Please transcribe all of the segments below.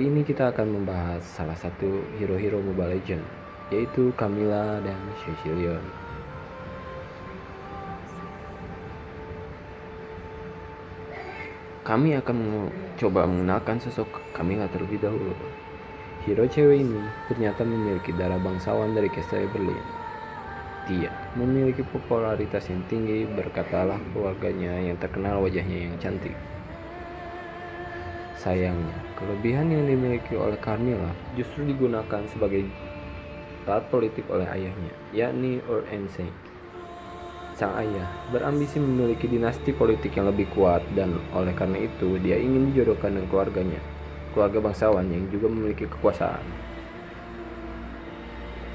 Kali ini kita akan membahas salah satu hero-hero Mobile Legend, yaitu Camilla dan Cecilion. Kami akan mencoba mengenalkan sosok Camilla terlebih dahulu. Hero cewek ini ternyata memiliki darah bangsawan dari Castle Berlin. Dia memiliki popularitas yang tinggi berkatalah keluarganya yang terkenal wajahnya yang cantik. Sayangnya, kelebihan yang dimiliki oleh Carmilla justru digunakan sebagai alat politik oleh ayahnya, yakni Orensei. Sang ayah berambisi memiliki dinasti politik yang lebih kuat dan oleh karena itu dia ingin dijodohkan dengan keluarganya, keluarga bangsawan yang juga memiliki kekuasaan.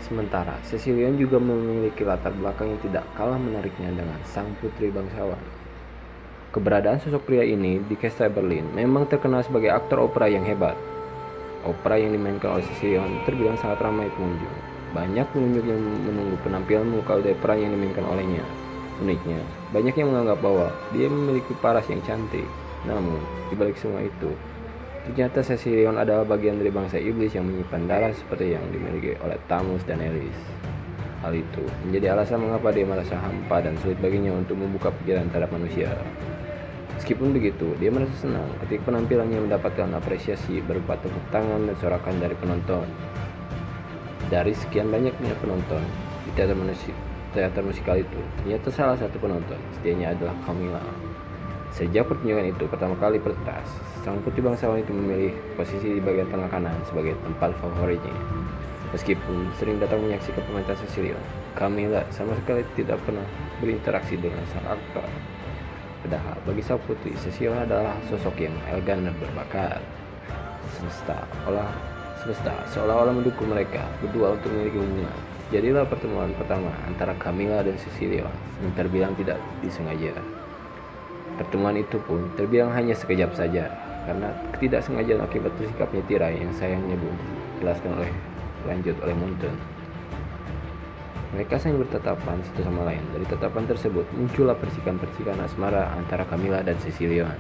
Sementara Cecilion juga memiliki latar belakang yang tidak kalah menariknya dengan sang putri bangsawan. Keberadaan sosok pria ini di Castle Berlin memang terkenal sebagai aktor opera yang hebat. Opera yang dimainkan oleh Cecilion terbilang sangat ramai pengunjung. Banyak pengunjung yang menunggu penampilan muka opera yang dimainkan olehnya. Uniknya, banyak yang menganggap bahwa dia memiliki paras yang cantik. Namun, di balik semua itu, ternyata Cecilion adalah bagian dari bangsa iblis yang menyimpan darah seperti yang dimiliki oleh Tamus dan Eris. Hal itu menjadi alasan mengapa dia merasa hampa dan sulit baginya untuk membuka pikiran terhadap manusia. Meskipun begitu, dia merasa senang ketika penampilannya mendapatkan apresiasi berupa tepuk tangan dan sorakan dari penonton. Dari sekian banyaknya penonton di teater, musik, teater musikal itu, ternyata salah satu penonton setianya adalah Camilla. Sejak pertunjukan itu pertama kali pertas, sang putri bangsawan itu memilih posisi di bagian tengah kanan sebagai tempat favoritnya. Meskipun sering datang menyaksikan pementasan Cecilion, Camilla sama sekali tidak pernah berinteraksi dengan sang aktor. Padahal bagi sang putri, Cecilion adalah sosok yang elegan dan berbakat. Semesta olah semesta seolah-olah mendukung mereka berdua untuk memiliki hubungan. Jadilah pertemuan pertama antara Camilla dan Cecilion yang terbilang tidak disengaja. Pertemuan itu pun terbilang hanya sekejap saja karena ketidaksengajaan akibat bersikapnya tirai yang sayangnya belum dijelaskan oleh lanjut oleh Mountain. Mereka saling bertatapan satu sama lain. Dari tatapan tersebut muncullah percikan-percikan asmara antara Camilla dan Cecilion.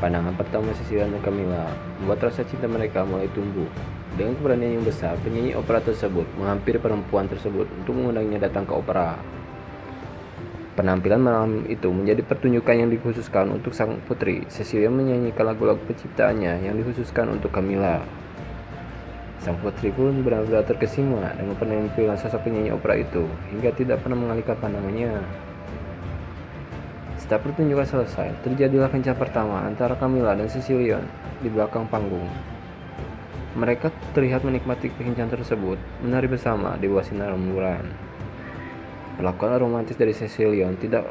Pandangan pertama Cecilion dan Camilla membuat rasa cinta mereka mulai tumbuh. Dengan keberanian yang besar, penyanyi opera tersebut menghampiri perempuan tersebut untuk mengundangnya datang ke opera. Penampilan malam itu menjadi pertunjukan yang dikhususkan untuk sang putri. Cecilion menyanyikan lagu-lagu penciptaannya yang dikhususkan untuk Camilla. Sang putri pun benar-benar terkesima dengan penampilan sosok penyanyi opera itu hingga tidak pernah mengalihkan pandangannya. Setelah pertunjukan selesai, terjadilah kencan pertama antara Camilla dan Cecilion di belakang panggung. Mereka terlihat menikmati kencan tersebut, menari bersama di bawah sinar rembulan. Perlakuan romantis dari Cecilion tidak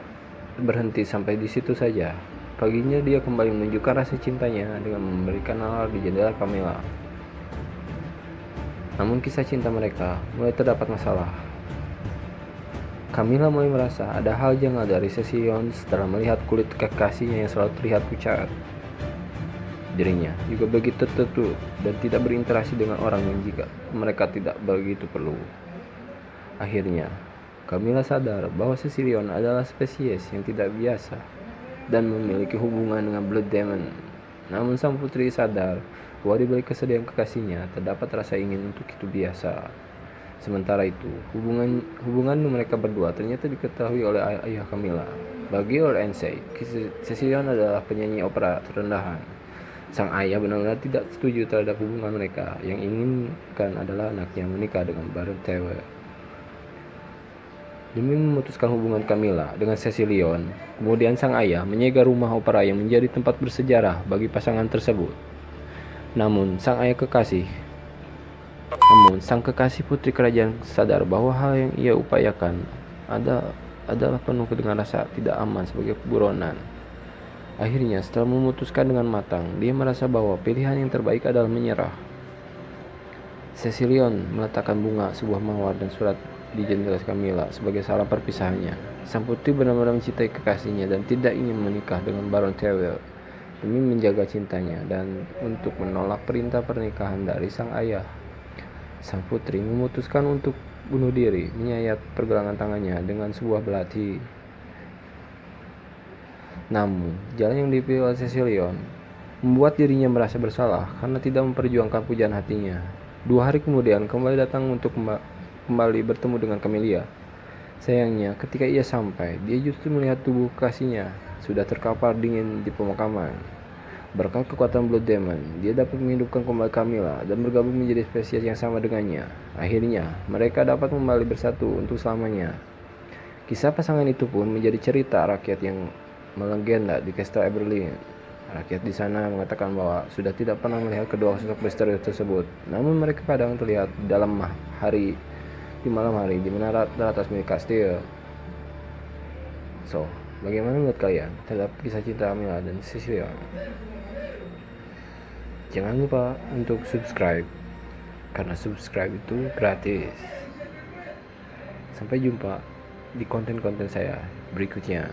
berhenti sampai di situ saja. Paginya dia kembali menunjukkan rasa cintanya dengan memberikan alar di jendela Camilla. Namun kisah cinta mereka mulai terdapat masalah. Camilla mulai merasa ada hal janggal dari Cecilion setelah melihat kulit kekasihnya yang selalu terlihat pucat. Dirinya juga begitu tertutup dan tidak berinteraksi dengan orang yang jika mereka tidak begitu perlu. Akhirnya, Camilla sadar bahwa Cecilion adalah spesies yang tidak biasa dan memiliki hubungan dengan Blood Demon. Namun sang putri sadar bahwa di balik kesedihan kekasihnya terdapat rasa ingin untuk itu biasa. Sementara itu, hubungan hubungan mereka berdua ternyata diketahui oleh ay ayah Camilla. Bagi Lord Cecilion adalah penyanyi opera terendahan. Sang ayah benar-benar tidak setuju terhadap hubungan mereka. Yang inginkan adalah anaknya menikah dengan Baron Tewe. Demi memutuskan hubungan Camilla dengan Cecilion, kemudian sang ayah menyegel rumah opera yang menjadi tempat bersejarah bagi pasangan tersebut. Namun, sang ayah kekasih namun, sang kekasih putri kerajaan sadar bahwa hal yang ia upayakan ada, adalah penuh dengan rasa tidak aman sebagai buronan. Akhirnya, setelah memutuskan dengan matang, dia merasa bahwa pilihan yang terbaik adalah menyerah. Cecilion meletakkan bunga, sebuah mawar, dan surat di jendela Camilla sebagai salam perpisahannya. Sang putri benar-benar mencintai kekasihnya dan tidak ingin menikah dengan Baron Tewell demi menjaga cintanya dan untuk menolak perintah pernikahan dari sang ayah. Sang putri memutuskan untuk bunuh diri, menyayat pergelangan tangannya dengan sebuah belati. Namun, jalan yang dipilih oleh Cecilion membuat dirinya merasa bersalah karena tidak memperjuangkan pujaan hatinya. Dua hari kemudian, kembali datang untuk kembali bertemu dengan Camelia. Sayangnya, ketika ia sampai, dia justru melihat tubuh kasihnya sudah terkapar dingin di pemakaman. Berkat kekuatan Blood Demon, dia dapat menghidupkan kembali Camilla dan bergabung menjadi spesies yang sama dengannya. Akhirnya, mereka dapat kembali bersatu untuk selamanya. Kisah pasangan itu pun menjadi cerita rakyat yang melegenda di Castle Everlyn. Rakyat di sana mengatakan bahwa sudah tidak pernah melihat kedua sosok misterius tersebut. Namun mereka kadang terlihat dalam hari di malam hari di menara teratas milik kastil. So, bagaimana menurut kalian terhadap kisah cinta Amila dan Cecilia? Jangan lupa untuk subscribe karena subscribe itu gratis. Sampai jumpa di konten-konten saya berikutnya.